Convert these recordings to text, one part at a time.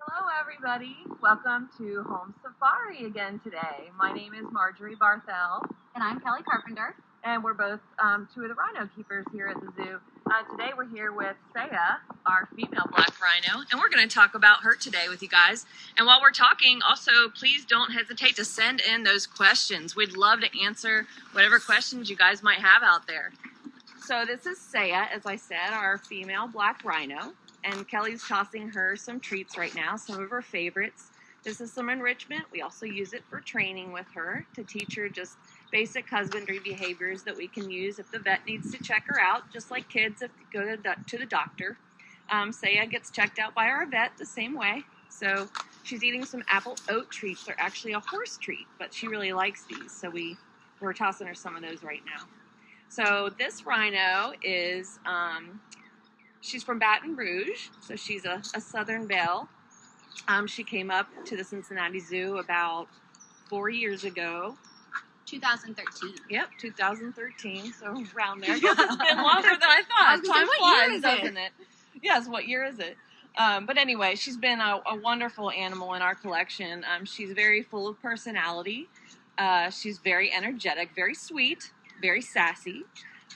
Hello, everybody. Welcome to Home Safari again today. My name is Marjorie Barthel, And I'm Kelly Carpenter. and we're both um, two of the rhino keepers here at the zoo. Uh, today, we're here with Seyia, our female black rhino, and we're going to talk about her today with you guys. And while we're talking, also, please don't hesitate to send in those questions. We'd love to answer whatever questions you guys might have out there. So, this is Seyia, as I said, our female black rhino and Kelly's tossing her some treats right now, some of her favorites. This is some enrichment. We also use it for training with her to teach her just basic husbandry behaviors that we can use if the vet needs to check her out, just like kids if they go to the, to the doctor. Um, Seyia gets checked out by our vet the same way. So she's eating some apple oat treats. They're actually a horse treat, but she really likes these. So we, we're tossing her some of those right now. So this rhino is um, She's from Baton Rouge, so she's a, a Southern Belle. Um, she came up to the Cincinnati Zoo about four years ago. 2013. Yep, 2013, so around there. Yes, it's been longer than I thought. I Time say, what year flies, is it? doesn't it? Yes, what year is it? Um, but anyway, she's been a, a wonderful animal in our collection. Um, she's very full of personality. Uh, she's very energetic, very sweet, very sassy.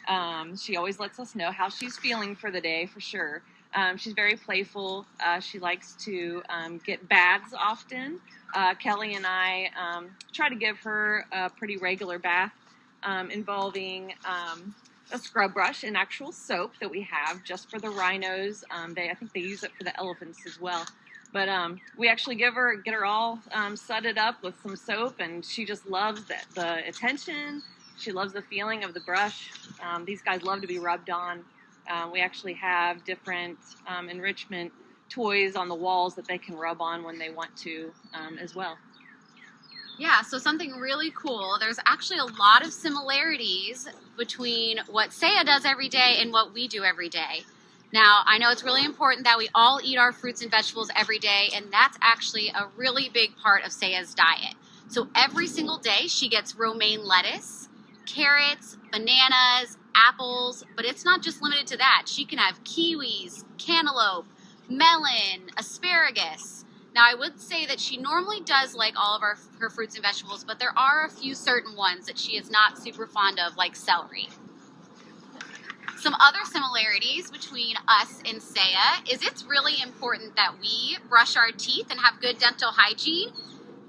Um, she always lets us know how she's feeling for the day, for sure. Um, she's very playful. Uh, she likes to um, get baths often. Uh, Kelly and I um, try to give her a pretty regular bath um, involving um, a scrub brush and actual soap that we have just for the rhinos. They, I think they use it for the elephants as well. But we actually give her, get her all sudded up with some soap, and she just loves the attention. She loves the feeling of the brush. Um, these guys love to be rubbed on. Um, we actually have different um, enrichment toys on the walls that they can rub on when they want to um, as well. Yeah, so something really cool. There's actually a lot of similarities between what Seyia does every day and what we do every day. Now, I know it's really important that we all eat our fruits and vegetables every day, and that's actually a really big part of Seyia's diet. So every single day, she gets romaine lettuce, carrots, bananas, apples, but it's not just limited to that. She can have kiwis, cantaloupe, melon, asparagus. Now, I would say that she normally does like all of our, her fruits and vegetables, but there are a few certain ones that she is not super fond of, like celery. Some other similarities between us and Seyia is it's really important that we brush our teeth and have good dental hygiene.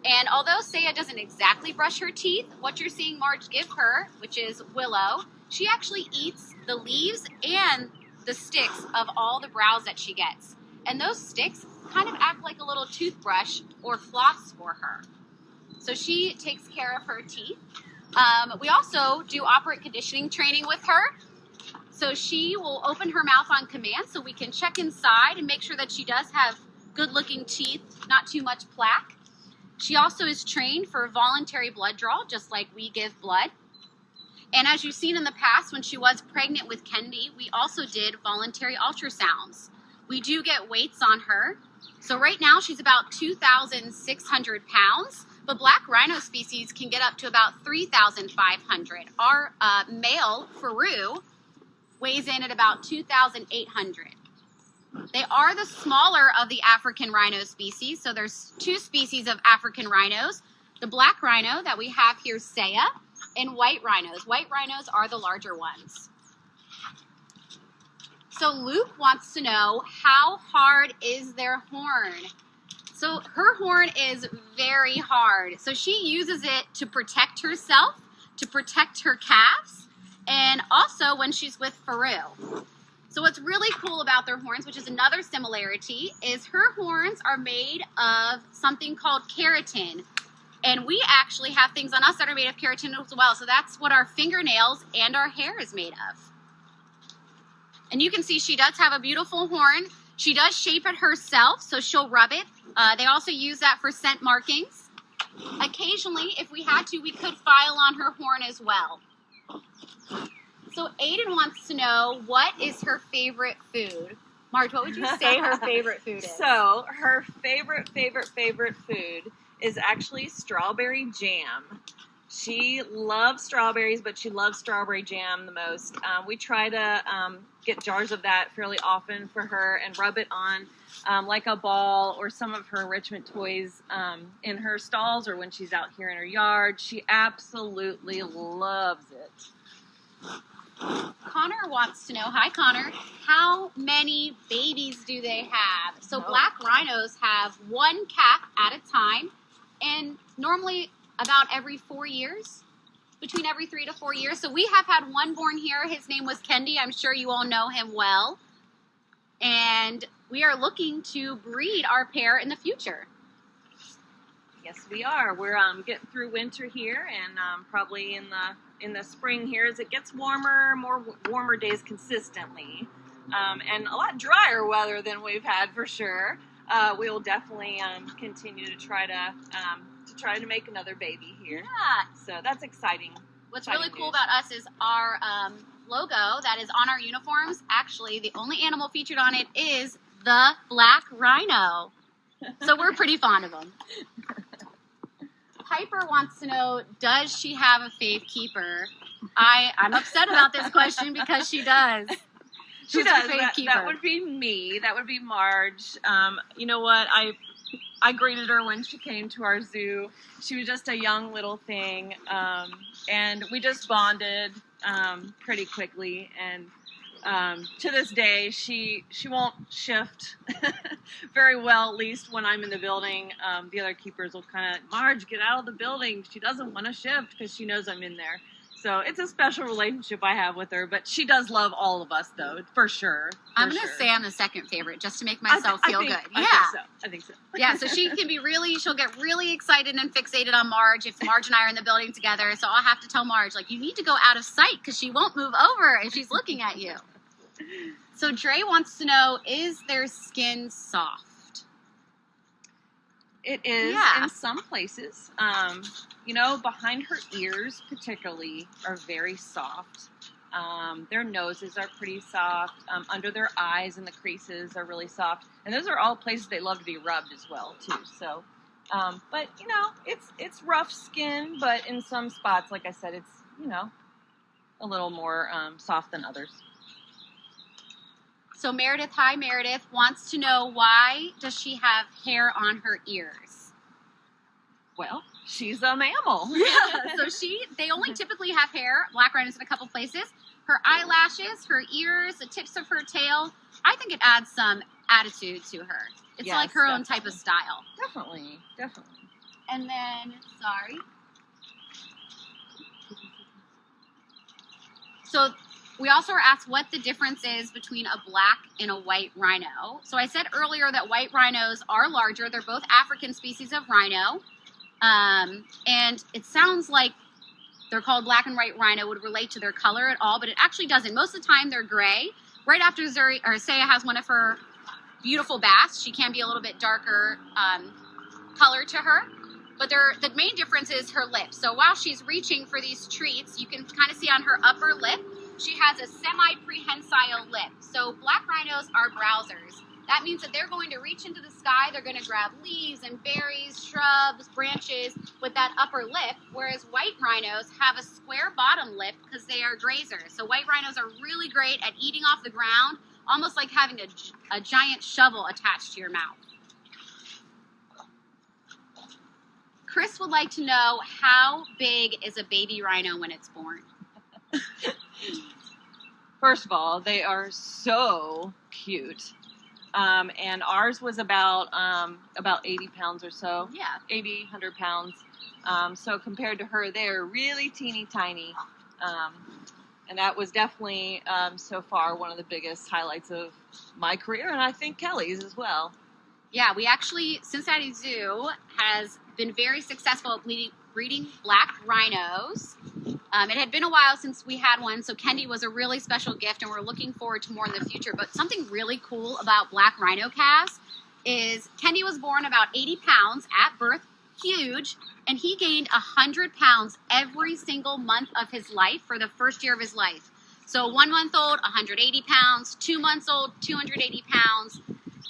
And although Seyia doesn't exactly brush her teeth, what you're seeing Marge give her, which is Willow, she actually eats the leaves and the sticks of all the browse that she gets. And those sticks kind of act like a little toothbrush or floss for her. So she takes care of her teeth. Um, we also do operant conditioning training with her. So she will open her mouth on command so we can check inside and make sure that she does have good looking teeth, not too much plaque. She also is trained for voluntary blood draw, just like we give blood. And as you've seen in the past, when she was pregnant with Kendi, we also did voluntary ultrasounds. We do get weights on her. So right now she's about 2,600 pounds, but black rhino species can get up to about 3,500. Our uh, male, Faru, weighs in at about 2,800. They are the smaller of the African rhino species. So there's two species of African rhinos. The black rhino that we have here, Seyia, and white rhinos. White rhinos are the larger ones. So Luke wants to know how hard is their horn? So her horn is very hard. So she uses it to protect herself, to protect her calves, and also when she's with Faru. So what's really cool about their horns, which is another similarity, is her horns are made of something called keratin. And we actually have things on us that are made of keratin as well. So that's what our fingernails and our hair is made of. And you can see she does have a beautiful horn. She does shape it herself, so she'll rub it. Uh, they also use that for scent markings. Occasionally, if we had to, we could file on her horn as well. So Aiden wants to know what is her favorite food. Marge, what would you say her favorite food is? So her favorite, favorite, favorite food is actually strawberry jam. She loves strawberries, but she loves strawberry jam the most. Um, we try to um, get jars of that fairly often for her and rub it on um, like a ball or some of her enrichment toys um, in her stalls or when she's out here in her yard. She absolutely loves it. Connor wants to know, hi Connor, how many babies do they have? So Oh. black rhinos have one calf at a time and normally about every four years, between every three to four years. So we have had one born here. His name was Kendi. I'm sure you all know him well. And we are looking to breed our pair in the future. Yes, we are. We're um, getting through winter here, and um, probably in the in the spring here, as it gets warmer, more warmer days consistently, um, and a lot drier weather than we've had for sure. Uh, we will definitely um, continue to try to um, to try to make another baby here. Yeah. So that's exciting. What's Exciting really cool news. about us is our um, logo that is on our uniforms. Actually, the only animal featured on it is the black rhino. So we're pretty fond of them. Piper wants to know, does she have a fave keeper? I, I'm upset about this question because she does. She Who's does. That, keeper? that would be me. That would be Marge. Um, you know what? I I greeted her when she came to our zoo. She was just a young little thing, um, and we just bonded um, pretty quickly. And um, to this day, she she won't shift very well. At least when I'm in the building, um, the other keepers will kind of Marge, get out of the building. She doesn't want to shift because she knows I'm in there. So it's a special relationship I have with her, but she does love all of us, though, for sure. I'm going to sure. say I'm the second favorite just to make myself I feel think- good. I yeah. think so. I think so. yeah, so she can be really, she'll get really excited and fixated on Marge if Marge and I are in the building together. So I'll have to tell Marge, like, you need to go out of sight because she won't move over if she's looking at you. So Dre wants to know, is their skin soft? It is Yeah. in some places. Um, you know, behind her ears, particularly, are very soft. Um, their noses are pretty soft. Um, under their eyes and the creases are really soft, and those are all places they love to be rubbed as well too. So, um, but you know, it's it's rough skin, but in some spots, like I said, it's you know a little more um, soft than others. So Meredith, hi Meredith, wants to know why does she have hair on her ears? Well, she's a mammal. so she, they only typically have hair, black rhinos in a couple places. Her eyelashes, her ears, the tips of her tail. I think it adds some attitude to her. It's Yes, like her own type of style. definitely, definitely. And then, sorry. So we also were asked what the difference is between a black and a white rhino. So I said earlier that white rhinos are larger. They're both African species of rhino. Um, and it sounds like they're called black and white rhino would relate to their color at all, but it actually doesn't. Most of the time they're gray. Right after Zuri or Seyia has one of her beautiful baths, she can be a little bit darker um, color to her. But the main difference is her lips. So while she's reaching for these treats, you can kind of see on her upper lip, she has a semi-prehensile lip. So black rhinos are browsers. That means that they're going to reach into the sky, they're going to grab leaves and berries, shrubs, branches with that upper lip, whereas white rhinos have a square bottom lip because they are grazers. So white rhinos are really great at eating off the ground, almost like having a, a giant shovel attached to your mouth. Chris would like to know how big is a baby rhino when it's born? First of all, they are so cute. Um, and ours was about um, about 80 pounds or so, Yeah. 80, 100 pounds. Um, so compared to her, they're really teeny tiny. Um, and that was definitely um, so far one of the biggest highlights of my career, and I think Kelly's as well. Yeah, we actually, Cincinnati Zoo has been very successful at breeding, breeding black rhinos. Um, it had been a while since we had one, so Kendi was a really special gift, and we're looking forward to more in the future. But something really cool about black rhino calves is Kendi was born about 80 pounds at birth, huge, and he gained 100 pounds every single month of his life for the first year of his life. So one month old, 180 pounds, two months old, 280 pounds,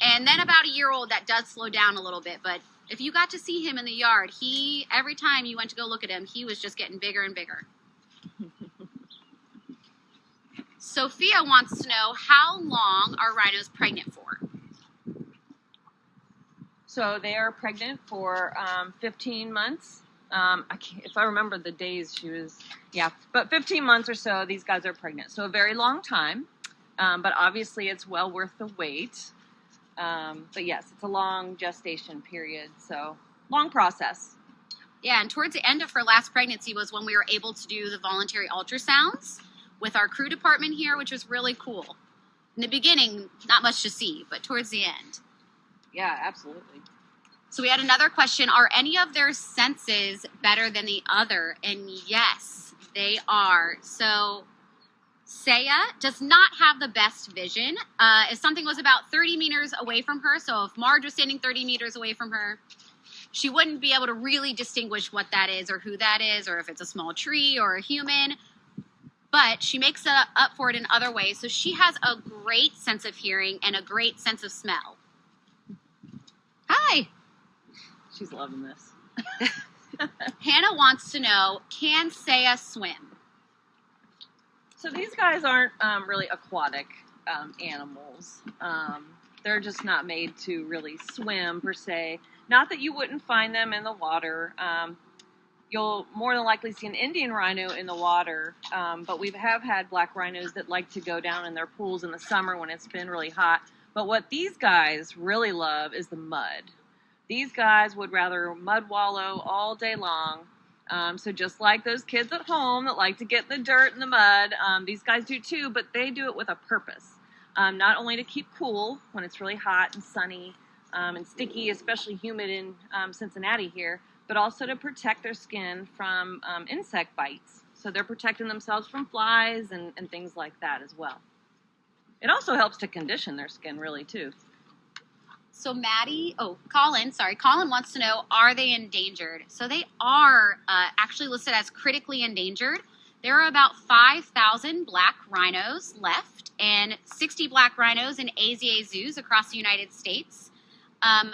and then about a year old, that does slow down a little bit. But if you got to see him in the yard, he every time you went to go look at him, he was just getting bigger and bigger. Sophia wants to know how long are rhinos pregnant for? So they are pregnant for um, 15 months. Um, I can't, if I remember the days she was, yeah, but 15 months or so, these guys are pregnant. So a very long time, um, but obviously it's well worth the wait. Um, but yes, it's a long gestation period, so long process. Yeah, and towards the end of her last pregnancy was when we were able to do the voluntary ultrasounds with our CREW department here, which was really cool. In the beginning, not much to see, but towards the end. Yeah, absolutely. So we had another question Are any of their senses better than the other? And yes, they are. So Seyia does not have the best vision. Uh, if something was about 30 meters away from her, so if Marge was standing 30 meters away from her, she wouldn't be able to really distinguish what that is or who that is or if it's a small tree or a human. But she makes up for it in other ways. So she has a great sense of hearing and a great sense of smell. Hi. She's loving this. Hannah wants to know can Seyia swim? So these guys aren't um, really aquatic um, animals. Um, they're just not made to really swim per se. Not that you wouldn't find them in the water. Um, you'll more than likely see an Indian rhino in the water, um, but we have had black rhinos that like to go down in their pools in the summer when it's been really hot. But what these guys really love is the mud. These guys would rather mud wallow all day long. Um, so just like those kids at home that like to get in the dirt and the mud, um, these guys do too, but they do it with a purpose. Um, not only to keep cool when it's really hot and sunny um, and sticky, especially humid in um, Cincinnati here, but also to protect their skin from um, insect bites. So they're protecting themselves from flies and, and things like that as well. It also helps to condition their skin really too. So Maddie, oh, Colin, sorry, Colin wants to know, are they endangered? So they are uh, actually listed as critically endangered. There are about 5,000 black rhinos left and 60 black rhinos in AZA zoos across the United States. Um,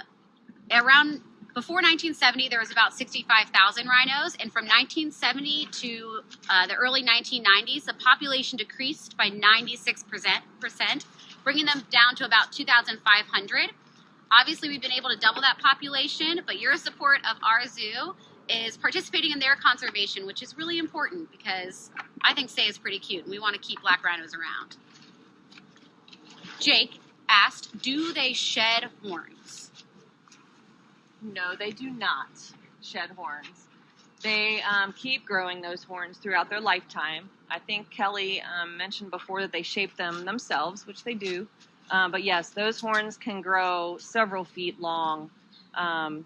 around before 1970, there was about 65,000 rhinos, and from 1970 to uh, the early 1990s, the population decreased by 96%, bringing them down to about 2,500. Obviously, we've been able to double that population, but your support of our zoo is participating in their conservation, which is really important because I think Say is pretty cute and we want to keep black rhinos around. Jake asked, do they shed horns? No, they do not shed horns. They um, keep growing those horns throughout their lifetime. I think Kelly um, mentioned before that they shape them themselves, which they do. Um, but yes, those horns can grow several feet long, um,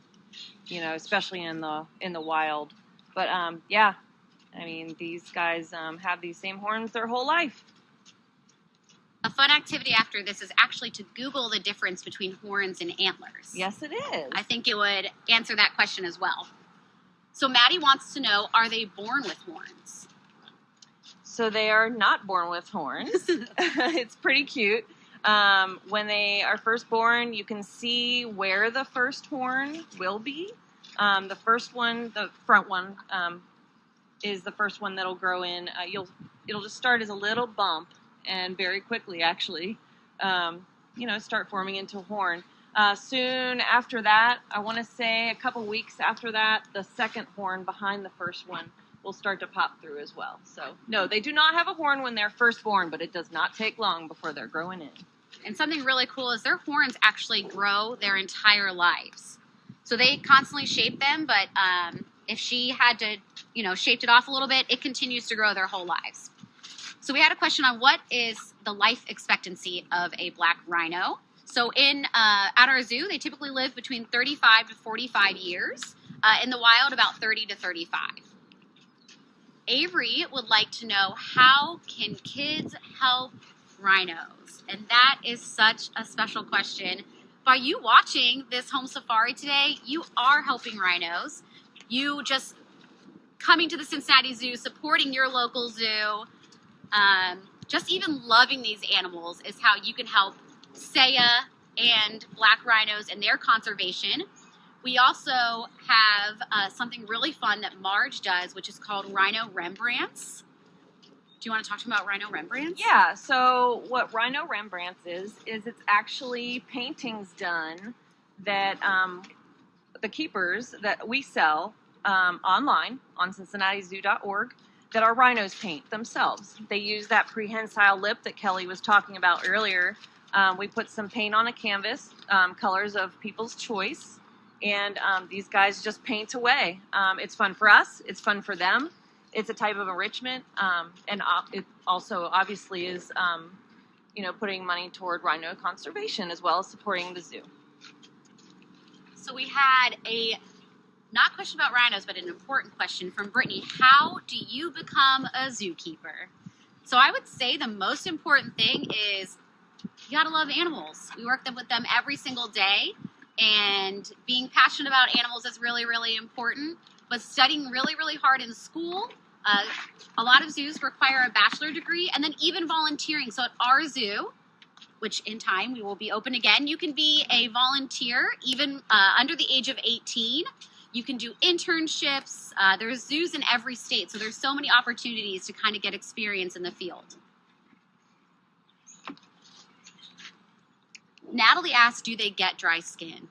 you know, especially in the in the wild. But um, yeah, I mean, these guys um, have these same horns their whole life. Fun activity after this is actually to Google the difference between horns and antlers. Yes, it is. I think it would answer that question as well. So Maddie wants to know, are they born with horns? So they are not born with horns. it's pretty cute. Um, when they are first born, you can see where the first horn will be. Um, the first one, the front one, um, is the first one that'll grow in. Uh, you'll it'll just start as a little bump, and very quickly, actually, um, you know, start forming into horn. Uh, soon after that, I want to say a couple weeks after that, the second horn behind the first one will start to pop through as well. So, no, they do not have a horn when they're first born, but it does not take long before they're growing in. And something really cool is their horns actually grow their entire lives. So they constantly shape them, but um, if she had to, you know, shaped it off a little bit, it continues to grow their whole lives. So we had a question on what is the life expectancy of a black rhino. So in uh, at our zoo, they typically live between 35 to 45 years. Uh, in the wild, about 30 to 35. Avery would like to know how can kids help rhinos? And that is such a special question. By you watching this home safari today, you are helping rhinos. You just coming to the Cincinnati Zoo, supporting your local zoo, um, just even loving these animals is how you can help Seyia and black rhinos and their conservation. We also have uh, something really fun that Marge does, which is called Rhino Rembrandts Do you want to talk to me about Rhino Rembrandts? Yeah, so what Rhino Rembrandts is, is it's actually paintings done that um, the keepers that we sell um, online on cincinnatizoo.org that our rhinos paint themselves. They use that prehensile lip that Kelly was talking about earlier. Um, we put some paint on a canvas, um, colors of people's choice, and um, these guys just paint away. Um, it's fun for us, it's fun for them. It's a type of enrichment, um, and it also obviously is, um, you know, putting money toward rhino conservation as well as supporting the zoo. So we had a not a question about rhinos, but an important question from Brittany. How do you become a zookeeper? So I would say the most important thing is you gotta love animals. We work with them every single day, and being passionate about animals is really, really important. But studying really, really hard in school. Uh, a lot of zoos require a bachelor degree, and then even volunteering. So at our zoo, which in time we will be open again, you can be a volunteer even uh, under the age of 18. You can do internships. Uh, there's zoos in every state, so there's so many opportunities to kind of get experience in the field. Natalie asked, do they get dry skin?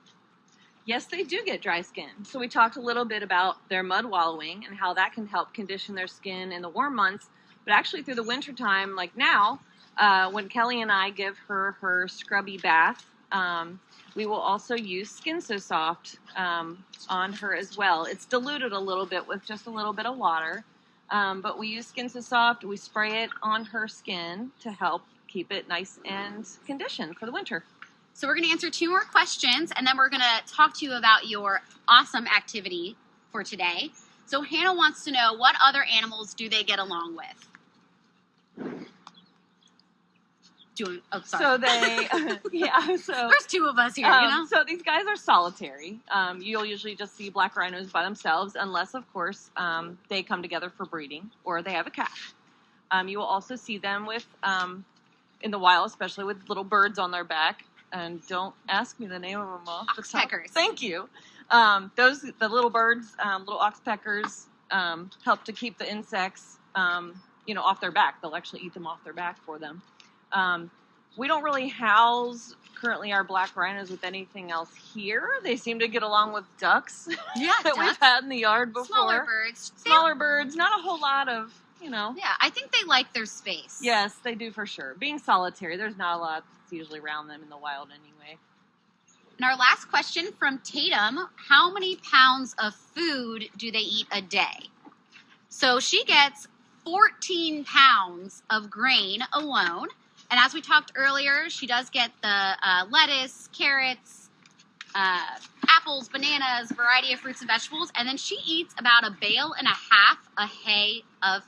Yes, they do get dry skin. So we talked a little bit about their mud wallowing and how that can help condition their skin in the warm months. But actually, through the winter time, like now, uh, when Kelly and I give her her scrubby bath, um, we will also use Skin So Soft um, on her as well. It's diluted a little bit with just a little bit of water, um, but we use Skin So Soft. We spray it on her skin to help keep it nice and conditioned for the winter. So we're going to answer two more questions, and then we're going to talk to you about your awesome activity for today. So Hannah wants to know what other animals do they get along with? Doing, oh, sorry. So they, yeah. So There's two of us here, um, you know? So these guys are solitary. Um, you'll usually just see black rhinos by themselves, unless, of course, um, they come together for breeding or they have a calf. Um, you will also see them with, um, in the wild, especially with little birds on their back. And don't ask me the name of them all. Oxpeckers. Thank you. Um, those, the little birds, um, little oxpeckers, um, help to keep the insects, um, you know, off their back. They'll actually eat them off their back for them. Um, we don't really house currently our black rhinos with anything else here. They seem to get along with ducks Yeah, that we've had in the yard before. Smaller birds. They- Smaller birds, not a whole lot of, you know. Yeah, I think they like their space. Yes, they do for sure. Being solitary, there's not a lot that's usually around them in the wild anyway. And our last question from Tatum How many pounds of food do they eat a day? So she gets 14 pounds of grain alone. And as we talked earlier, she does get the uh, lettuce, carrots, uh, apples, bananas, variety of fruits and vegetables. And then she eats about a bale and a half a hay of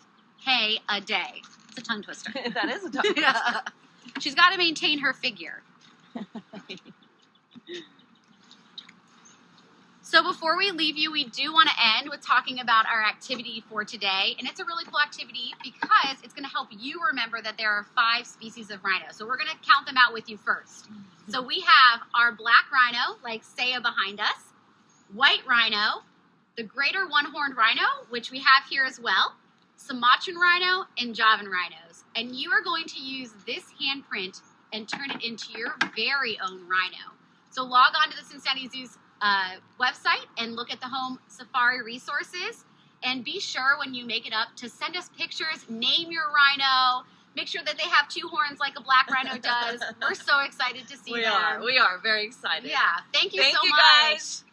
hay a day. It's a tongue twister. that is a tough Yeah. She's got to maintain her figure. So before we leave you, we do want to end with talking about our activity for today. And it's a really cool activity because it's going to help you remember that there are five species of rhino. So we're going to count them out with you first. Mm-hmm. So we have our black rhino, like Seyia behind us, white rhino, the greater one-horned rhino, which we have here as well, Sumatran rhino, and Javan rhinos. And you are going to use this handprint and turn it into your very own rhino. So log on to the Cincinnati Zoo's uh, website and look at the home safari resources. And be sure when you make it up to send us pictures, name your rhino, make sure that they have two horns like a black rhino does. We're so excited to see we them. are. We are very excited. Yeah, thank you Thank so you much. guys.